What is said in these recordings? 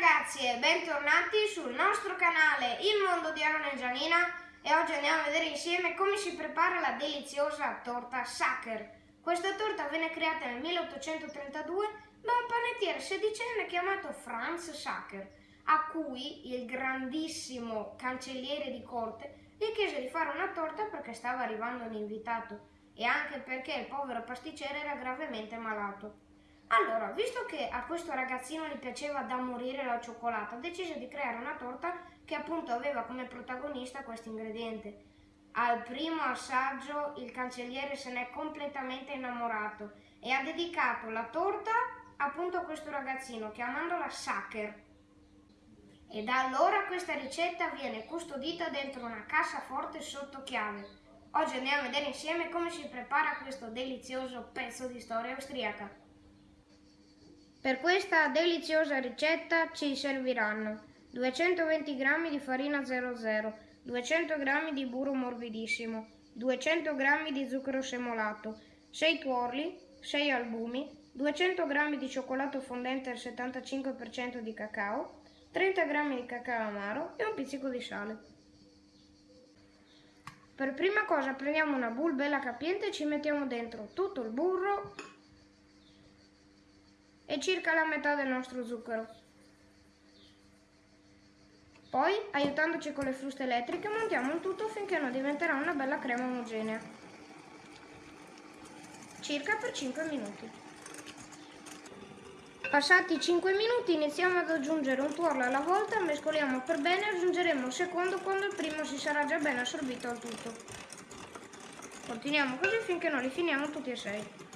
ragazzi e bentornati sul nostro canale Il Mondo di Aaron e Gianina e oggi andiamo a vedere insieme come si prepara la deliziosa torta Sacher. Questa torta venne creata nel 1832 da un panettiere sedicenne chiamato Franz Sacher, a cui il grandissimo cancelliere di corte gli chiese di fare una torta perché stava arrivando un invitato e anche perché il povero pasticcere era gravemente malato. Allora, visto che a questo ragazzino gli piaceva da morire la cioccolata, decise di creare una torta che appunto aveva come protagonista questo ingrediente. Al primo assaggio il cancelliere se n'è completamente innamorato e ha dedicato la torta appunto a questo ragazzino chiamandola Sacher. E da allora questa ricetta viene custodita dentro una cassaforte sotto chiave. Oggi andiamo a vedere insieme come si prepara questo delizioso pezzo di storia austriaca. Per questa deliziosa ricetta ci serviranno 220 g di farina 00, 200 g di burro morbidissimo, 200 g di zucchero semolato, 6 tuorli, 6 albumi, 200 g di cioccolato fondente al 75% di cacao, 30 g di cacao amaro e un pizzico di sale. Per prima cosa prendiamo una bowl bella capiente e ci mettiamo dentro tutto il burro e circa la metà del nostro zucchero. Poi, aiutandoci con le fruste elettriche, montiamo il tutto finché non diventerà una bella crema omogenea. Circa per 5 minuti. Passati 5 minuti iniziamo ad aggiungere un tuorlo alla volta, mescoliamo per bene e aggiungeremo un secondo quando il primo si sarà già ben assorbito al tutto. Continuiamo così finché non li finiamo tutti e sei.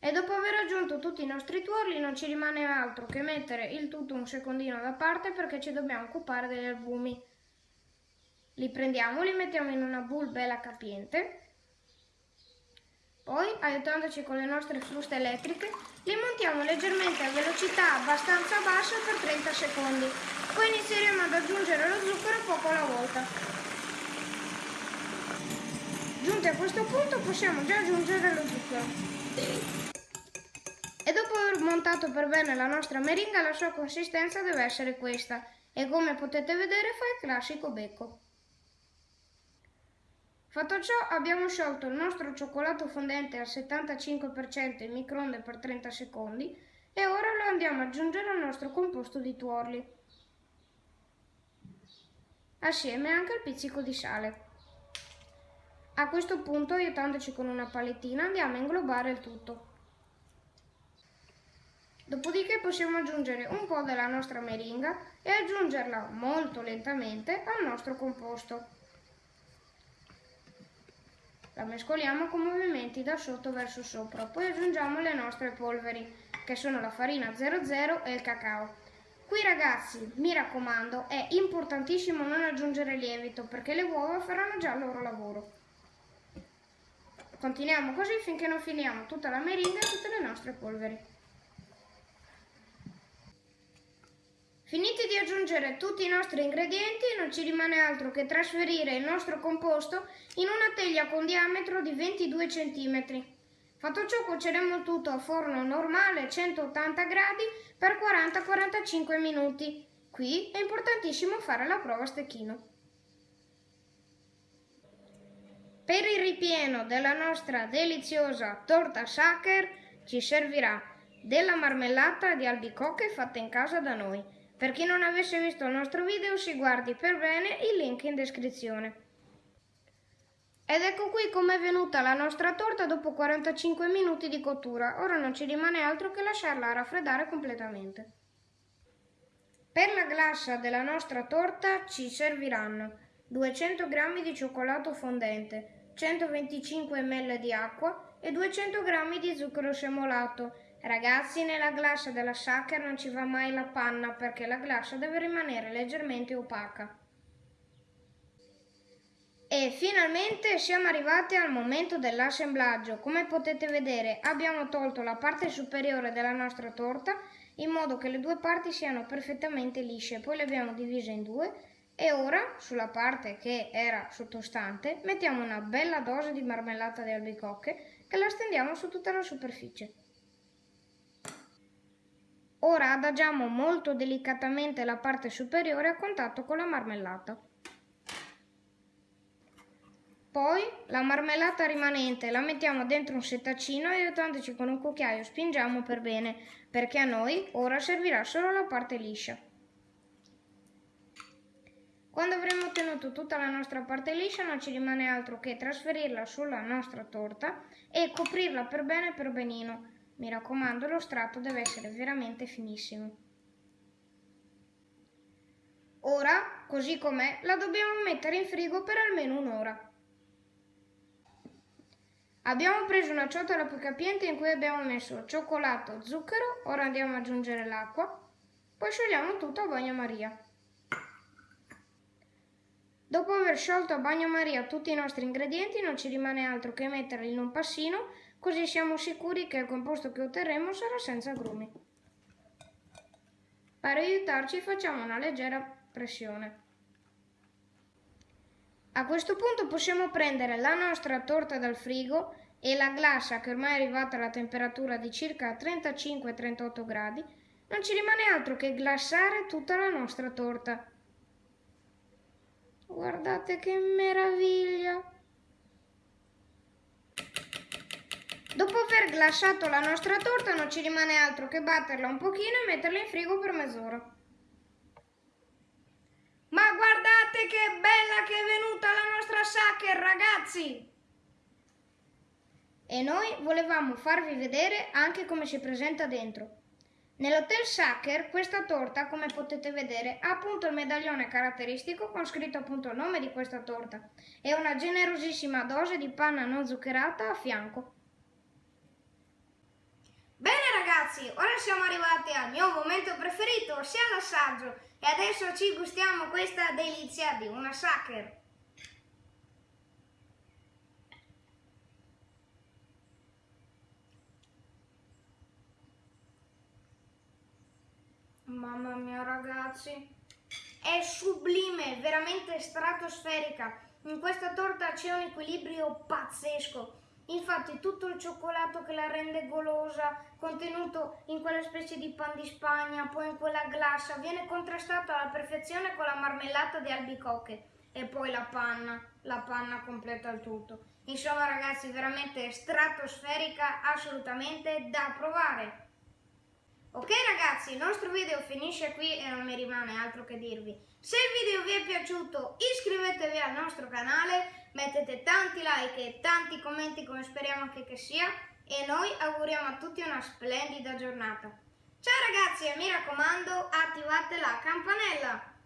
E dopo aver aggiunto tutti i nostri tuorli non ci rimane altro che mettere il tutto un secondino da parte perché ci dobbiamo occupare degli albumi. Li prendiamo, li mettiamo in una bowl bella capiente. Poi, aiutandoci con le nostre fruste elettriche, li montiamo leggermente a velocità abbastanza bassa per 30 secondi. Poi inizieremo ad aggiungere lo zucchero poco alla volta. Giunti a questo punto possiamo già aggiungere lo zucchero. E dopo aver montato per bene la nostra meringa, la sua consistenza deve essere questa. E come potete vedere fa il classico becco. Fatto ciò abbiamo sciolto il nostro cioccolato fondente al 75% in microonde per 30 secondi e ora lo andiamo ad aggiungere al nostro composto di tuorli. Assieme anche al pizzico di sale. A questo punto, aiutandoci con una palettina, andiamo a inglobare il tutto. Dopodiché possiamo aggiungere un po' della nostra meringa e aggiungerla molto lentamente al nostro composto. La mescoliamo con movimenti da sotto verso sopra, poi aggiungiamo le nostre polveri, che sono la farina 00 e il cacao. Qui ragazzi, mi raccomando, è importantissimo non aggiungere lievito perché le uova faranno già il loro lavoro. Continuiamo così finché non finiamo tutta la meringa e tutte le nostre polveri. Finiti di aggiungere tutti i nostri ingredienti, non ci rimane altro che trasferire il nostro composto in una teglia con diametro di 22 cm. Fatto ciò cuoceremo tutto a forno normale 180 gradi per 40-45 minuti. Qui è importantissimo fare la prova a stecchino. Per il ripieno della nostra deliziosa torta Sacher ci servirà della marmellata di albicocche fatta in casa da noi per chi non avesse visto il nostro video si guardi per bene il link in descrizione. Ed ecco qui com'è venuta la nostra torta dopo 45 minuti di cottura. Ora non ci rimane altro che lasciarla raffreddare completamente. Per la glassa della nostra torta ci serviranno 200 g di cioccolato fondente, 125 ml di acqua e 200 g di zucchero semolato Ragazzi, nella glassa della shaker non ci va mai la panna perché la glassa deve rimanere leggermente opaca. E finalmente siamo arrivati al momento dell'assemblaggio. Come potete vedere abbiamo tolto la parte superiore della nostra torta in modo che le due parti siano perfettamente lisce. Poi le abbiamo divise in due e ora sulla parte che era sottostante mettiamo una bella dose di marmellata di albicocche che la stendiamo su tutta la superficie. Ora adagiamo molto delicatamente la parte superiore a contatto con la marmellata. Poi la marmellata rimanente la mettiamo dentro un settacino e aiutandoci con un cucchiaio spingiamo per bene, perché a noi ora servirà solo la parte liscia. Quando avremo ottenuto tutta la nostra parte liscia non ci rimane altro che trasferirla sulla nostra torta e coprirla per bene per benino. Mi raccomando, lo strato deve essere veramente finissimo. Ora, così com'è, la dobbiamo mettere in frigo per almeno un'ora. Abbiamo preso una ciotola più capiente in cui abbiamo messo cioccolato, zucchero, ora andiamo ad aggiungere l'acqua, poi sciogliamo tutto a bagnomaria. Dopo aver sciolto a bagnomaria tutti i nostri ingredienti non ci rimane altro che metterli in un passino così siamo sicuri che il composto che otterremo sarà senza agrumi. Per aiutarci facciamo una leggera pressione. A questo punto possiamo prendere la nostra torta dal frigo e la glassa che ormai è arrivata alla temperatura di circa 35-38 gradi, non ci rimane altro che glassare tutta la nostra torta. Guardate che meraviglia! Dopo aver glassato la nostra torta non ci rimane altro che batterla un pochino e metterla in frigo per mezz'ora. Ma guardate che bella che è venuta la nostra sacher, ragazzi! E noi volevamo farvi vedere anche come si presenta dentro. Nell'hotel Sacher questa torta, come potete vedere, ha appunto il medaglione caratteristico con scritto appunto il nome di questa torta e una generosissima dose di panna non zuccherata a fianco. Ragazzi, ora siamo arrivati al mio momento preferito, ossia l'assaggio. E adesso ci gustiamo questa delizia di una sacher. Mamma mia ragazzi, è sublime, veramente stratosferica. In questa torta c'è un equilibrio pazzesco. Infatti tutto il cioccolato che la rende golosa, contenuto in quella specie di pan di Spagna, poi in quella glassa, viene contrastato alla perfezione con la marmellata di albicocche e poi la panna, la panna completa il tutto. Insomma ragazzi, veramente stratosferica, assolutamente da provare. Ok ragazzi, il nostro video finisce qui e non mi rimane altro che dirvi. Se il video vi è piaciuto iscrivetevi al nostro canale, mettete tanti like e tanti commenti come speriamo anche che sia e noi auguriamo a tutti una splendida giornata. Ciao ragazzi e mi raccomando attivate la campanella!